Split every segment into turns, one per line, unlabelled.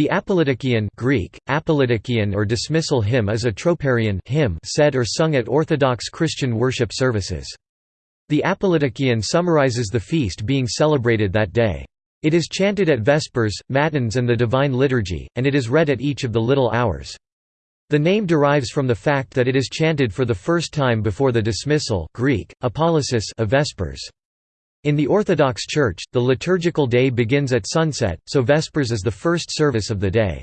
The Apolytikion Greek, Apolytikion or dismissal hymn is a troparion hymn said or sung at Orthodox Christian worship services. The Apolytikion summarizes the feast being celebrated that day. It is chanted at Vespers, Matins and the Divine Liturgy, and it is read at each of the little hours. The name derives from the fact that it is chanted for the first time before the dismissal Greek, of Vespers. In the Orthodox Church, the liturgical day begins at sunset, so Vespers is the first service of the day.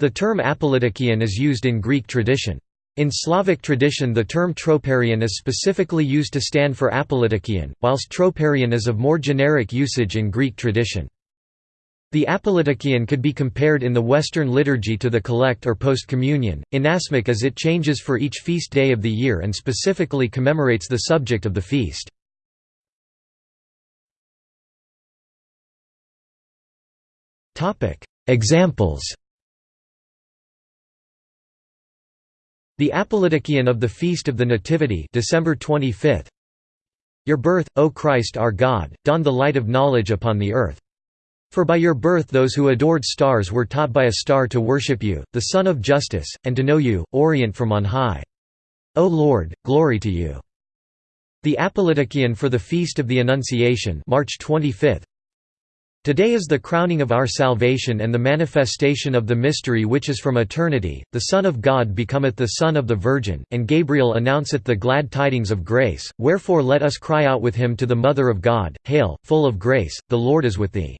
The term apolytikion is used in Greek tradition. In Slavic tradition the term troparion is specifically used to stand for apolytikion, whilst troparion is of more generic usage in Greek tradition. The apolytikion could be compared in the Western liturgy to the collect or post-communion, inasmuch as it changes for each feast day of the year and specifically commemorates the subject of the feast. Examples The Apolytikion of the Feast of the Nativity December 25 Your birth, O Christ our God, dawned the light of knowledge upon the earth. For by your birth those who adored stars were taught by a star to worship you, the Sun of Justice, and to know you, Orient from on high. O Lord, glory to you. The Apolytikion for the Feast of the Annunciation March 25 Today is the crowning of our salvation and the manifestation of the mystery which is from eternity, the Son of God becometh the Son of the Virgin, and Gabriel announceth the glad tidings of grace, wherefore let us cry out with him to the Mother of God, Hail, full of grace, the Lord is with thee.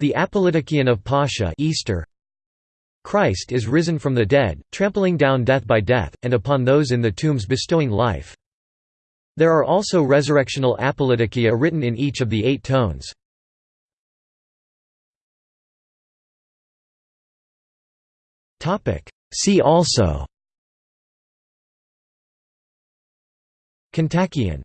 The Apolytikion of Pascha Easter. Christ is risen from the dead, trampling down death by death, and upon those in the tombs bestowing life. There are also resurrectional apolytikia written in each of the eight tones. See also. Kontakion